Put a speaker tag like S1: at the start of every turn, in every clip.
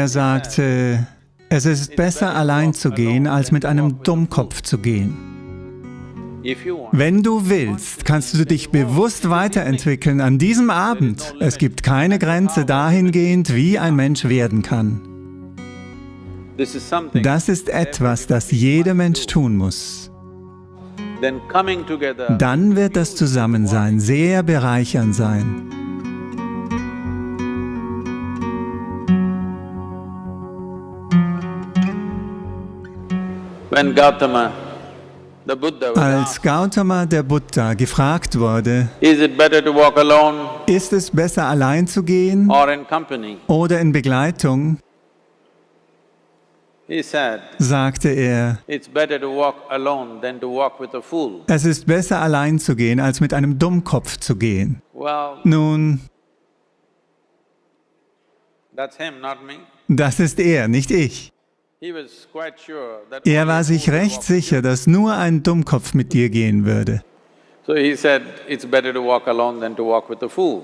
S1: Er sagte, es ist besser allein zu gehen, als mit einem Dummkopf zu gehen. Wenn du willst, kannst du dich bewusst weiterentwickeln an diesem Abend. Es gibt keine Grenze dahingehend, wie ein Mensch werden kann. Das ist etwas, das jeder Mensch tun muss. Dann wird das Zusammensein sehr bereichernd sein. Als Gautama der Buddha gefragt wurde, ist es besser allein zu gehen oder in Begleitung, sagte er, es ist besser allein zu gehen, als mit einem Dummkopf zu gehen. Nun, das ist er, nicht ich. Er war sich recht sicher, dass nur ein Dummkopf mit dir gehen würde.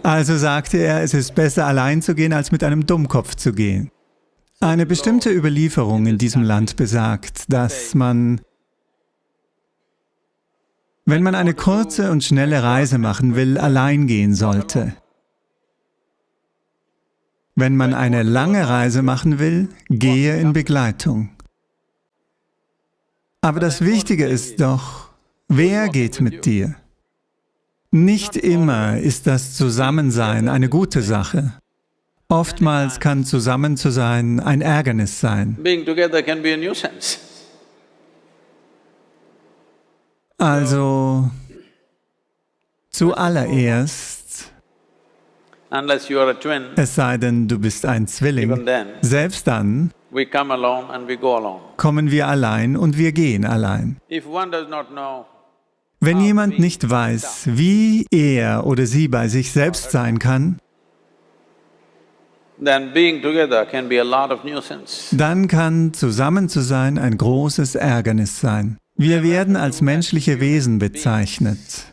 S1: Also sagte er, es ist besser allein zu gehen, als mit einem Dummkopf zu gehen. Eine bestimmte Überlieferung in diesem Land besagt, dass man, wenn man eine kurze und schnelle Reise machen will, allein gehen sollte. Wenn man eine lange Reise machen will, gehe in Begleitung. Aber das Wichtige ist doch, wer geht mit dir? Nicht immer ist das Zusammensein eine gute Sache. Oftmals kann zusammen zu sein ein Ärgernis sein. Also, zuallererst es sei denn, du bist ein Zwilling. Selbst dann kommen wir allein und wir gehen allein. Wenn jemand nicht weiß, wie er oder sie bei sich selbst sein kann, dann kann zusammen zu sein ein großes Ärgernis sein. Wir werden als menschliche Wesen bezeichnet.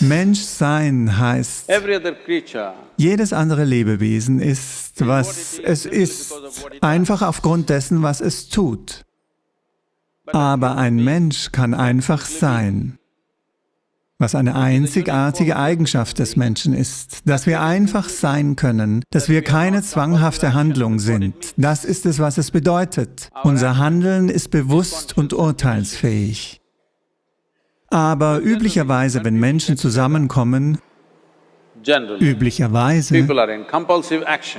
S1: Menschsein heißt, jedes andere Lebewesen ist, was es ist, einfach aufgrund dessen, was es tut. Aber ein Mensch kann einfach sein, was eine einzigartige Eigenschaft des Menschen ist, dass wir einfach sein können, dass wir keine zwanghafte Handlung sind. Das ist es, was es bedeutet. Unser Handeln ist bewusst und urteilsfähig. Aber üblicherweise, wenn Menschen zusammenkommen, Üblicherweise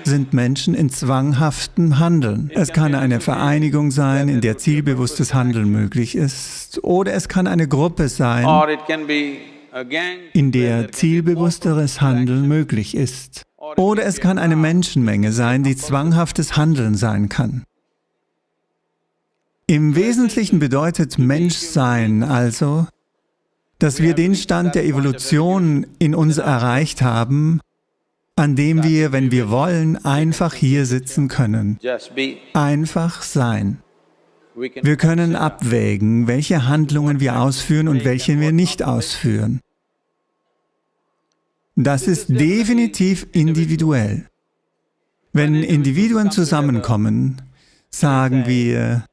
S1: sind Menschen in zwanghaftem Handeln. Es kann eine Vereinigung sein, in der zielbewusstes Handeln möglich ist, oder es kann eine Gruppe sein, in der zielbewussteres Handeln möglich ist. Oder es kann eine Menschenmenge sein, die zwanghaftes Handeln sein kann. Im Wesentlichen bedeutet Menschsein also, dass wir den Stand der Evolution in uns erreicht haben, an dem wir, wenn wir wollen, einfach hier sitzen können. Einfach sein. Wir können abwägen, welche Handlungen wir ausführen und welche wir nicht ausführen. Das ist definitiv individuell. Wenn Individuen zusammenkommen, sagen wir,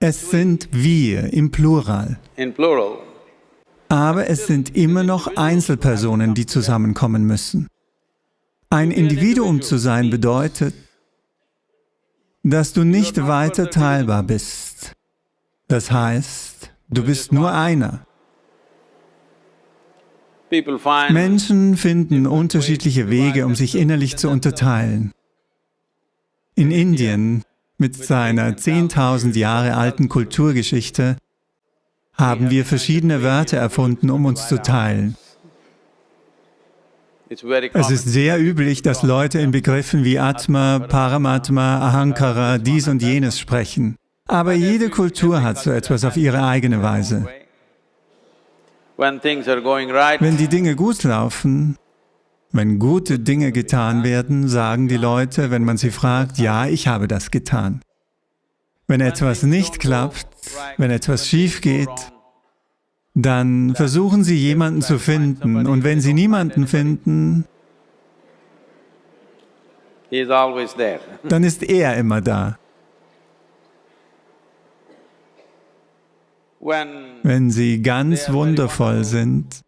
S1: es sind wir im Plural. Aber es sind immer noch Einzelpersonen, die zusammenkommen müssen. Ein Individuum zu sein bedeutet, dass du nicht weiter teilbar bist. Das heißt, du bist nur einer. Menschen finden unterschiedliche Wege, um sich innerlich zu unterteilen. In Indien, mit seiner 10.000 Jahre alten Kulturgeschichte, haben wir verschiedene Wörter erfunden, um uns zu teilen. Es ist sehr üblich, dass Leute in Begriffen wie Atma, Paramatma, Ahankara, dies und jenes sprechen. Aber jede Kultur hat so etwas auf ihre eigene Weise. Wenn die Dinge gut laufen, wenn gute Dinge getan werden, sagen die Leute, wenn man sie fragt, ja, ich habe das getan. Wenn etwas nicht klappt, wenn etwas schief geht, dann versuchen Sie jemanden zu finden und wenn Sie niemanden finden, dann ist er immer da. Wenn sie ganz wundervoll sind,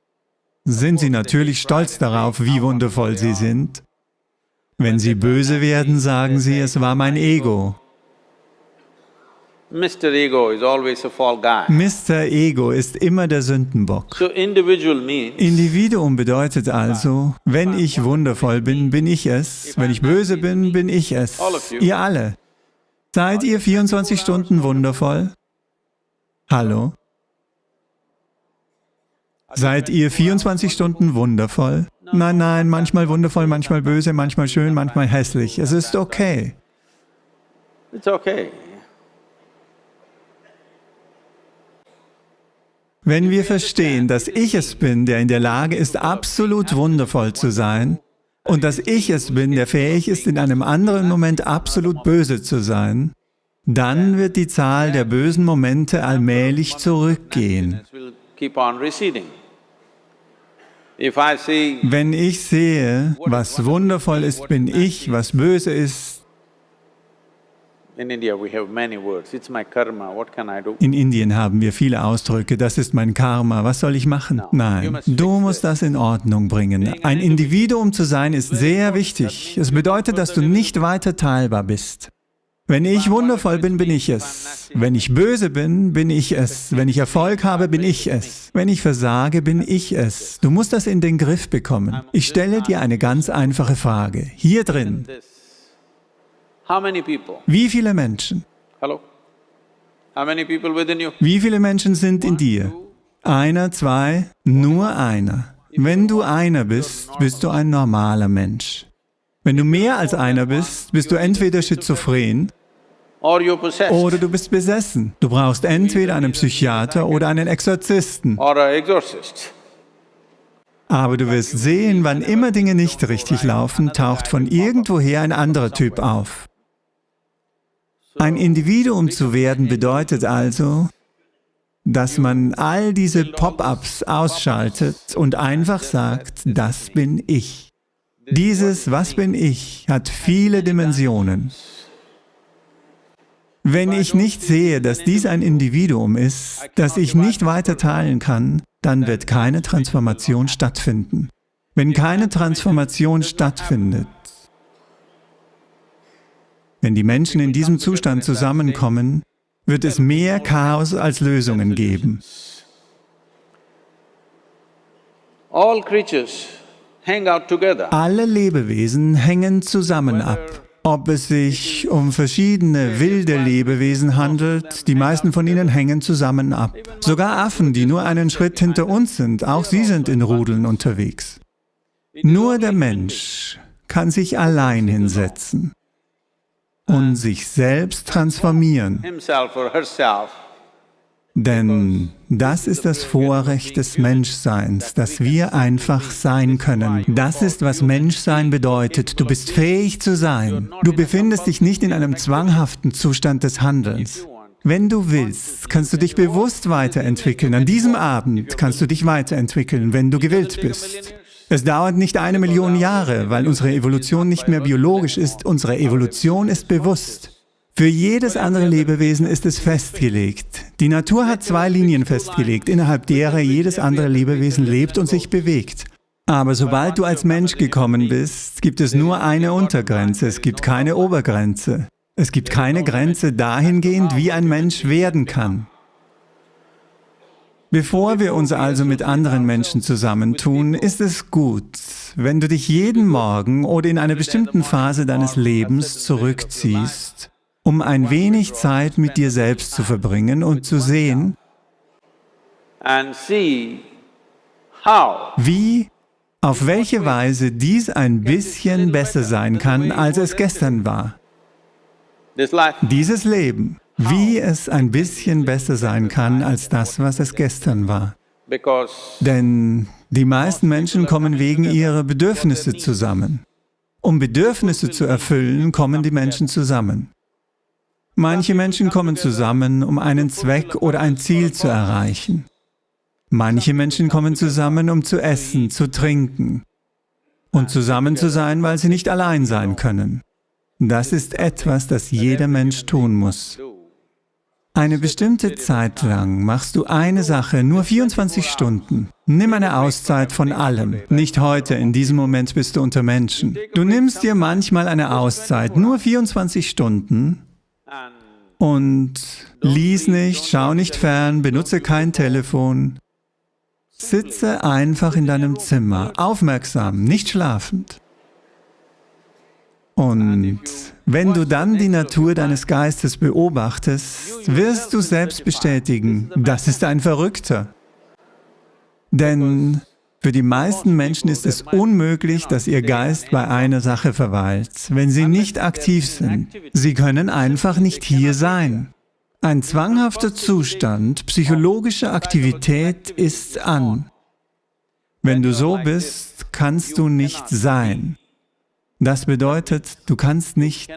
S1: sind sie natürlich stolz darauf, wie wundervoll sie sind. Wenn sie böse werden, sagen sie, es war mein Ego. Mr. Ego is always a fall guy. Mr. Ego ist immer der Sündenbock. So individual means Individuum bedeutet also, wenn ich wundervoll bin, bin ich es, wenn ich böse bin, bin ich es. Ihr alle. Seid ihr 24 Stunden wundervoll? Hallo? Seid ihr 24 Stunden wundervoll? Nein, nein, manchmal wundervoll, manchmal böse, manchmal schön, manchmal hässlich. Es ist okay. It's okay. Wenn wir verstehen, dass ich es bin, der in der Lage ist, absolut wundervoll zu sein, und dass ich es bin, der fähig ist, in einem anderen Moment absolut böse zu sein, dann wird die Zahl der bösen Momente allmählich zurückgehen. Wenn ich sehe, was wundervoll ist, bin ich, was böse ist, in Indien haben wir viele Ausdrücke, das ist mein Karma, was soll ich machen? Nein, du musst das in Ordnung bringen. Ein Individuum zu sein ist sehr wichtig. Es bedeutet, dass du nicht weiter teilbar bist. Wenn ich wundervoll bin, bin ich es. Wenn ich böse bin, bin ich es. Wenn ich Erfolg habe, bin ich es. Wenn ich versage, bin ich es. Du musst das in den Griff bekommen. Ich stelle dir eine ganz einfache Frage. Hier drin, wie viele Menschen? Wie viele Menschen sind in dir? Einer, zwei, nur einer. Wenn du einer bist, bist du ein normaler Mensch. Wenn du mehr als einer bist, bist du entweder schizophren oder du bist besessen. Du brauchst entweder einen Psychiater oder einen Exorzisten. Aber du wirst sehen, wann immer Dinge nicht richtig laufen, taucht von irgendwoher ein anderer Typ auf. Ein Individuum zu werden bedeutet also, dass man all diese Pop-ups ausschaltet und einfach sagt, das bin ich. Dieses Was bin ich hat viele Dimensionen. Wenn ich nicht sehe, dass dies ein Individuum ist, das ich nicht weiter teilen kann, dann wird keine Transformation stattfinden. Wenn keine Transformation stattfindet, wenn die Menschen in diesem Zustand zusammenkommen, wird es mehr Chaos als Lösungen geben. Alle Lebewesen hängen zusammen ab. Ob es sich um verschiedene wilde Lebewesen handelt, die meisten von ihnen hängen zusammen ab. Sogar Affen, die nur einen Schritt hinter uns sind, auch sie sind in Rudeln unterwegs. Nur der Mensch kann sich allein hinsetzen und sich selbst transformieren. Denn das ist das Vorrecht des Menschseins, dass wir einfach sein können. Das ist, was Menschsein bedeutet. Du bist fähig zu sein. Du befindest dich nicht in einem zwanghaften Zustand des Handelns. Wenn du willst, kannst du dich bewusst weiterentwickeln. An diesem Abend kannst du dich weiterentwickeln, wenn du gewillt bist. Es dauert nicht eine Million Jahre, weil unsere Evolution nicht mehr biologisch ist, unsere Evolution ist bewusst. Für jedes andere Lebewesen ist es festgelegt. Die Natur hat zwei Linien festgelegt, innerhalb derer jedes andere Lebewesen lebt und sich bewegt. Aber sobald du als Mensch gekommen bist, gibt es nur eine Untergrenze, es gibt keine Obergrenze. Es gibt keine Grenze dahingehend, wie ein Mensch werden kann. Bevor wir uns also mit anderen Menschen zusammentun, ist es gut, wenn du dich jeden Morgen oder in einer bestimmten Phase deines Lebens zurückziehst, um ein wenig Zeit mit dir selbst zu verbringen und zu sehen, wie, auf welche Weise dies ein bisschen besser sein kann, als es gestern war. Dieses Leben wie es ein bisschen besser sein kann als das, was es gestern war. Denn die meisten Menschen kommen wegen ihrer Bedürfnisse zusammen. Um Bedürfnisse zu erfüllen, kommen die Menschen zusammen. Manche Menschen kommen zusammen, um einen Zweck oder ein Ziel zu erreichen. Manche Menschen kommen zusammen, um zu essen, zu trinken und zusammen zu sein, weil sie nicht allein sein können. Das ist etwas, das jeder Mensch tun muss. Eine bestimmte Zeit lang machst du eine Sache, nur 24 Stunden. Nimm eine Auszeit von allem. Nicht heute, in diesem Moment bist du unter Menschen. Du nimmst dir manchmal eine Auszeit, nur 24 Stunden und lies nicht, schau nicht fern, benutze kein Telefon. Sitze einfach in deinem Zimmer, aufmerksam, nicht schlafend. Und wenn du dann die Natur deines Geistes beobachtest, wirst du selbst bestätigen, das ist ein Verrückter. Denn für die meisten Menschen ist es unmöglich, dass ihr Geist bei einer Sache verweilt, wenn sie nicht aktiv sind. Sie können einfach nicht hier sein. Ein zwanghafter Zustand psychologischer Aktivität ist an. Wenn du so bist, kannst du nicht sein. Das bedeutet, du kannst nicht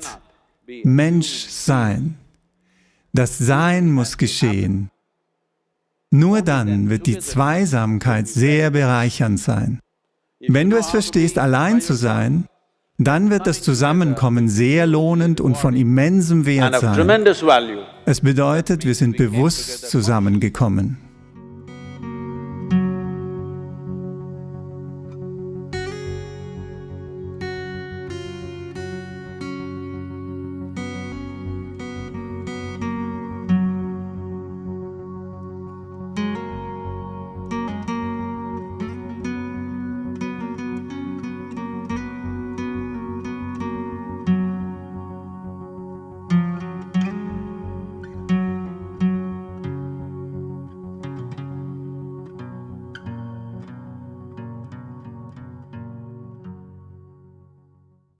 S1: Mensch sein. Das Sein muss geschehen. Nur dann wird die Zweisamkeit sehr bereichernd sein. Wenn du es verstehst, allein zu sein, dann wird das Zusammenkommen sehr lohnend und von immensem Wert sein. Es bedeutet, wir sind bewusst zusammengekommen.